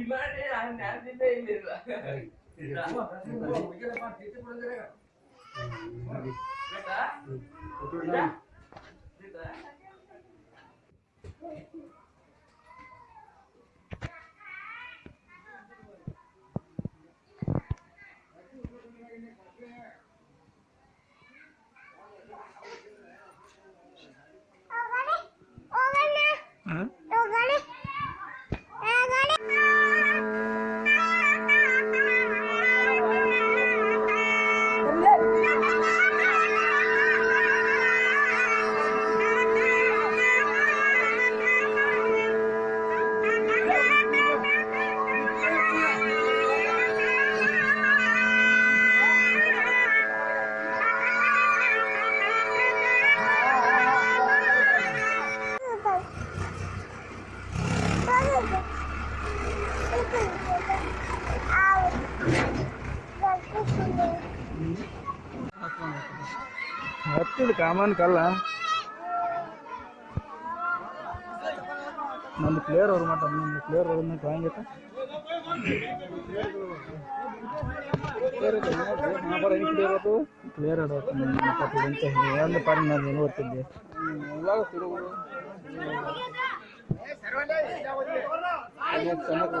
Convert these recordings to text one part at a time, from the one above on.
ಕಿಮಾಡೆ ನಾನು ನ್ಯಾಯದಿಂದ ಇಲ್ಲಿಲ್ಲ Huh? ಹತ್ತಿದ ಕಾಮನ್ ಕಲ್ಲ. ನಂದು ಪ್ಲೇಯರ್ ಅವ್ರು ಮಾಡ್ತಾರೆ ನಮ್ಮ ಪ್ಲೇಯರ್ ಅವ್ರನ್ನ ಐತೆ ಪ್ಲೇಯರ್ ಅಂತ ಹೇಳಿ. ನಾನು ಚೆನ್ನಾಗಿ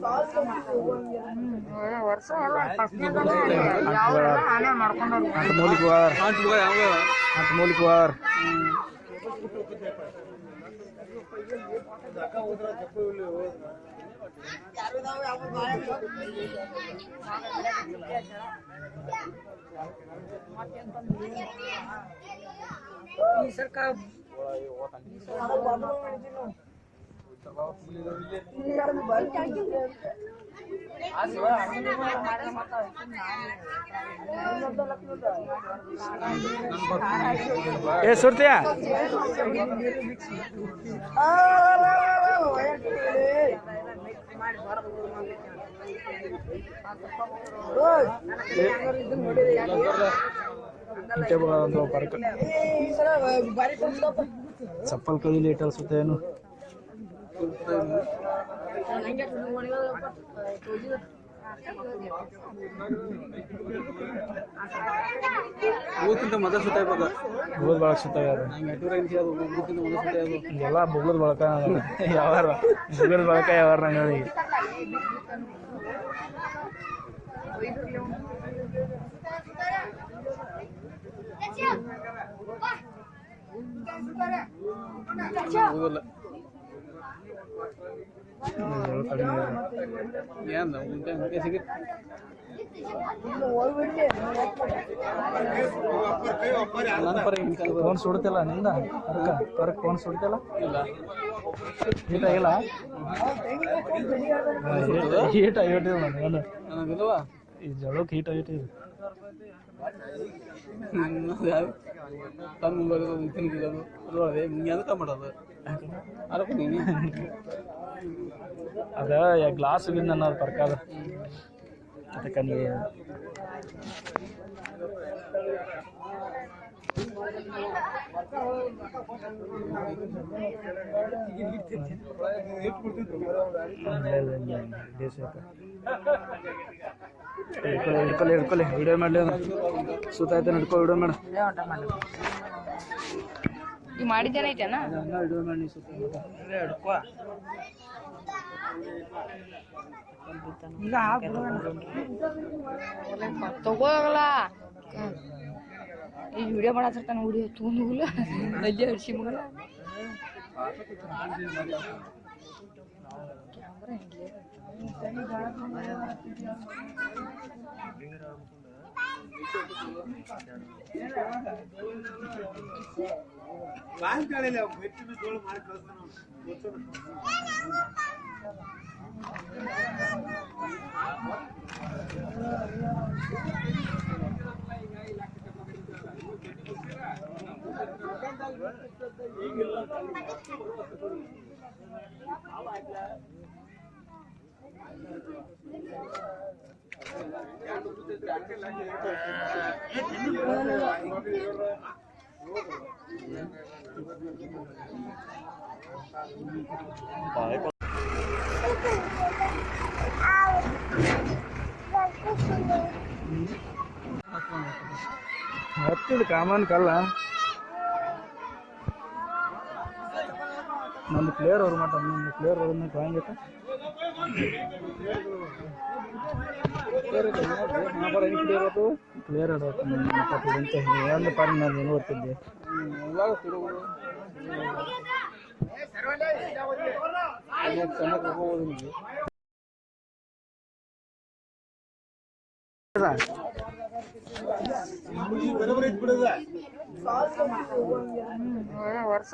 ಸೋಟ್ರಾಗ ಏ ಅದೇ ಅಪ್ಪ ಓಟ್ ತಿಳಿಯದ ಅಂತ ಮೂಲಿಗೆ ವಾರ್ ಅಂತ ಮೂಲಿಗೆ ವಾರ್ ಏ ಸುರ್ತಿಯ? ಚಪ್ಪಲ್ ಕೈಲಿ ಇಟ್ಟು ಅನ್ಸುತ್ತೆ ಏನು ಊತಿಂತ ಮೊದಲ ಸುತ್ತ ಇವಾಗ? ಬುಗ್ಳದ ಬಳಕ ಸುತ್ತಾಗ ನಂಗೆ ಎಟೂರ ಇಂಚಿ ಅದು ಊತಿಂತ ಮೊದಲ ಸುತ್ತ ಅದು ಎಲ್ಲ ಬುಗ್ಳದ ಬಳಕ ಯಾವಾರ ಬುಗ್ಳದ ಬಳಕ ಯಾವಾರ ನಂಗೆ ಹೋಗಲ್ಲ ಏನು ಉಂಟೆ ಉಂಟೆ ಸಿಗುತ್ತೆ ನನ್ನ ಪರ ಹಿಂಗೆ ಫೋನ್ ಸುಡ್ತಿಲ್ಲ ನಿಂದ? ಪರ್ಕ್ ಫೋನ್ ಸುಡ್ತಿಲ್ಲ? ಇಲ್ಲ. ಹೀಟ ಇಲ್ಲ ಹೀಟ ನನಗಿಲ್ವಾ ಈ ಜಳಕ್ಕೆ ಹೀಟ್ ಹೀಟ್ ತನ್ನ ಮುಂಬೈ ತಿನ್ಗಿರೋದು ಅದಕ್ಕೆ ಮಾಡೋದು ಅದಕ್ಕೆ ನೀನು ಅದ ಗ್ಲಾಸ್ ಬಿಂದ ಅನ್ನೋದು ಪರ್ಕ ಅದ ಅದಕ್ಕೆ ನೀ ಹಿಡ್ಕೊಳ್ಳಿ ಹಿಡ್ಕೊಳ್ಳಿ ವಿಡಿಯೋ ಮಾಡಲಿ ಸುತ್ತಾಯ್ತು ಹಿಡ್ಕೊ ವಿಡಿಯೋ ಮಾಡ ಈಗ ಮಾಡಿದ್ದೇನೈತೇನ ವಿಡಿಯೋ ಮಾಡಿ ಸುತ್ತ ತಗೋಗಲ್ಲ ಈ ವಿಡಿಯೋ ಮಗಲ್ಲ వాయికాడలే పెట్టిన తోడు మనకి వస్తున్నాం ఈగిల్ల ಹತ್ತಿದ ಕಾಮನ್ ಕಲ್ಲ. ನಮ್ದು ಪ್ಲೇಯರ್ ಅವ್ರು ಮಾತಾಡ ನಮ್ದು ಪ್ಲೇಯರ್ ಅವ್ರನ್ನ ಕಾಯಂಗಿತ್ತ ಪ್ಲೇಯರ್ ಅಂತ ಹೇಳಿ ಪಾರಿ ನಾನು ನೋಡ್ತಿದ್ದೆ ನಿಮಗೆ ವರ್ಷ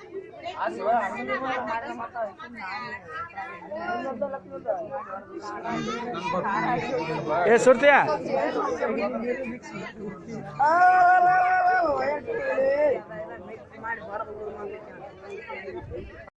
ಏ ಸುರ್ತಿಯಾ